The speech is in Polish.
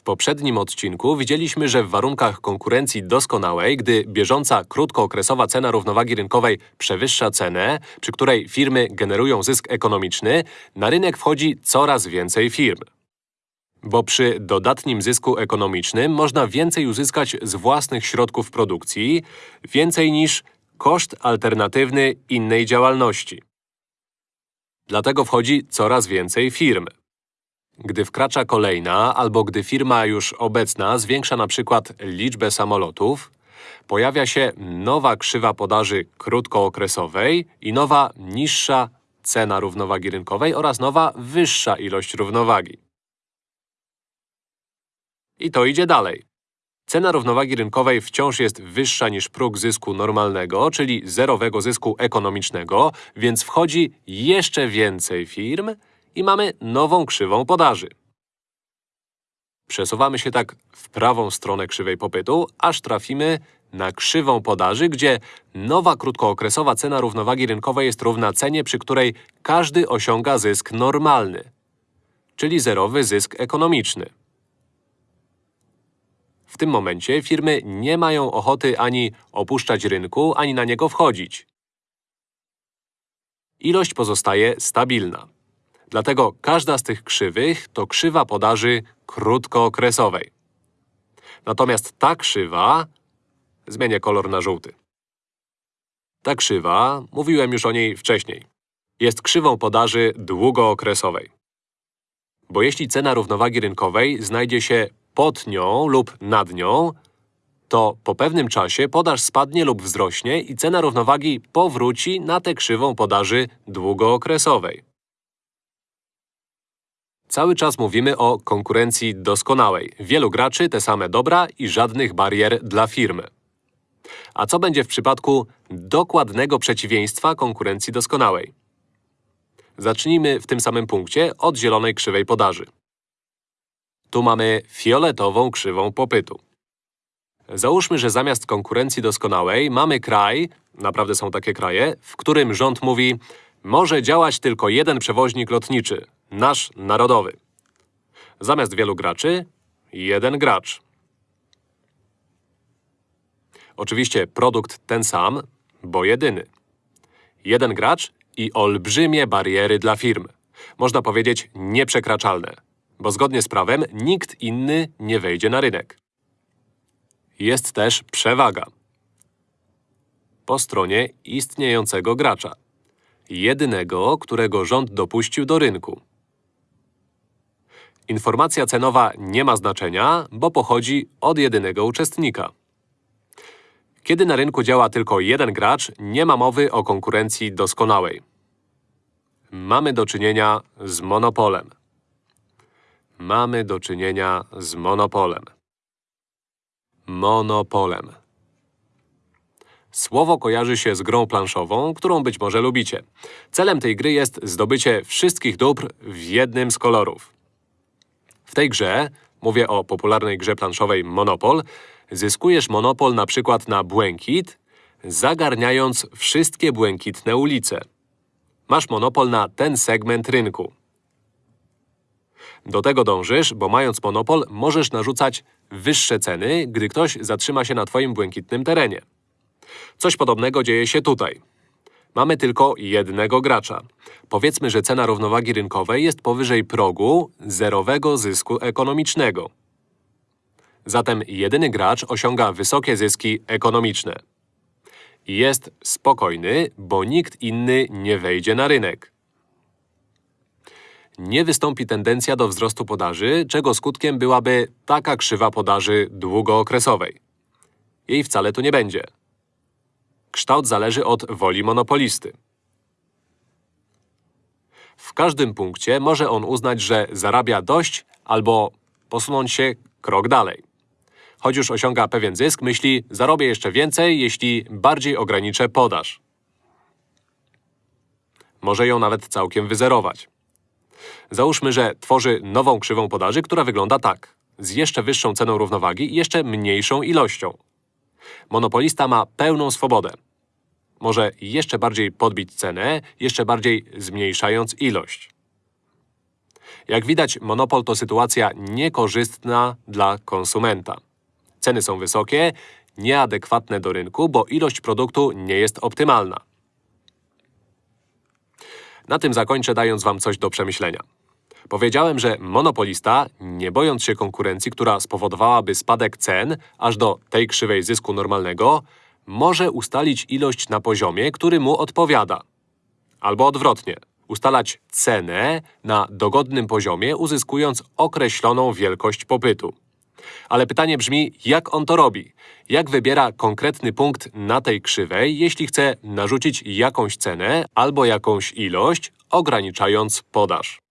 W poprzednim odcinku widzieliśmy, że w warunkach konkurencji doskonałej, gdy bieżąca krótkookresowa cena równowagi rynkowej przewyższa cenę, przy której firmy generują zysk ekonomiczny, na rynek wchodzi coraz więcej firm. Bo przy dodatnim zysku ekonomicznym można więcej uzyskać z własnych środków produkcji, więcej niż koszt alternatywny innej działalności. Dlatego wchodzi coraz więcej firm. Gdy wkracza kolejna, albo gdy firma już obecna zwiększa na przykład liczbę samolotów, pojawia się nowa krzywa podaży krótkookresowej i nowa niższa cena równowagi rynkowej oraz nowa wyższa ilość równowagi. I to idzie dalej. Cena równowagi rynkowej wciąż jest wyższa niż próg zysku normalnego, czyli zerowego zysku ekonomicznego, więc wchodzi jeszcze więcej firm i mamy nową krzywą podaży. Przesuwamy się tak w prawą stronę krzywej popytu, aż trafimy na krzywą podaży, gdzie nowa krótkookresowa cena równowagi rynkowej jest równa cenie, przy której każdy osiąga zysk normalny, czyli zerowy zysk ekonomiczny. W tym momencie firmy nie mają ochoty ani opuszczać rynku, ani na niego wchodzić. Ilość pozostaje stabilna. Dlatego każda z tych krzywych to krzywa podaży krótkookresowej. Natomiast ta krzywa… Zmienię kolor na żółty. Ta krzywa, mówiłem już o niej wcześniej, jest krzywą podaży długookresowej. Bo jeśli cena równowagi rynkowej znajdzie się pod nią lub nad nią, to po pewnym czasie podaż spadnie lub wzrośnie i cena równowagi powróci na tę krzywą podaży długookresowej. Cały czas mówimy o konkurencji doskonałej. Wielu graczy, te same dobra i żadnych barier dla firmy. A co będzie w przypadku dokładnego przeciwieństwa konkurencji doskonałej? Zacznijmy w tym samym punkcie od zielonej krzywej podaży. Tu mamy fioletową krzywą popytu. Załóżmy, że zamiast konkurencji doskonałej mamy kraj, naprawdę są takie kraje, w którym rząd mówi może działać tylko jeden przewoźnik lotniczy, nasz narodowy. Zamiast wielu graczy, jeden gracz. Oczywiście produkt ten sam, bo jedyny. Jeden gracz i olbrzymie bariery dla firm. Można powiedzieć nieprzekraczalne, bo zgodnie z prawem nikt inny nie wejdzie na rynek. Jest też przewaga po stronie istniejącego gracza. Jedynego, którego rząd dopuścił do rynku. Informacja cenowa nie ma znaczenia, bo pochodzi od jedynego uczestnika. Kiedy na rynku działa tylko jeden gracz, nie ma mowy o konkurencji doskonałej. Mamy do czynienia z monopolem. Mamy do czynienia z monopolem. Monopolem. Słowo kojarzy się z grą planszową, którą być może lubicie. Celem tej gry jest zdobycie wszystkich dóbr w jednym z kolorów. W tej grze, mówię o popularnej grze planszowej Monopol, zyskujesz monopol na przykład na błękit, zagarniając wszystkie błękitne ulice. Masz monopol na ten segment rynku. Do tego dążysz, bo mając monopol, możesz narzucać wyższe ceny, gdy ktoś zatrzyma się na Twoim błękitnym terenie. Coś podobnego dzieje się tutaj. Mamy tylko jednego gracza. Powiedzmy, że cena równowagi rynkowej jest powyżej progu zerowego zysku ekonomicznego. Zatem jedyny gracz osiąga wysokie zyski ekonomiczne. Jest spokojny, bo nikt inny nie wejdzie na rynek. Nie wystąpi tendencja do wzrostu podaży, czego skutkiem byłaby taka krzywa podaży długookresowej. Jej wcale tu nie będzie. Kształt zależy od woli monopolisty. W każdym punkcie może on uznać, że zarabia dość albo posunąć się krok dalej. Choć już osiąga pewien zysk, myśli, zarobię jeszcze więcej, jeśli bardziej ograniczę podaż. Może ją nawet całkiem wyzerować. Załóżmy, że tworzy nową krzywą podaży, która wygląda tak. Z jeszcze wyższą ceną równowagi i jeszcze mniejszą ilością. Monopolista ma pełną swobodę. Może jeszcze bardziej podbić cenę, jeszcze bardziej zmniejszając ilość. Jak widać, monopol to sytuacja niekorzystna dla konsumenta. Ceny są wysokie, nieadekwatne do rynku, bo ilość produktu nie jest optymalna. Na tym zakończę, dając Wam coś do przemyślenia. Powiedziałem, że monopolista, nie bojąc się konkurencji, która spowodowałaby spadek cen aż do tej krzywej zysku normalnego, może ustalić ilość na poziomie, który mu odpowiada. Albo odwrotnie, ustalać cenę na dogodnym poziomie, uzyskując określoną wielkość popytu. Ale pytanie brzmi, jak on to robi? Jak wybiera konkretny punkt na tej krzywej, jeśli chce narzucić jakąś cenę albo jakąś ilość, ograniczając podaż?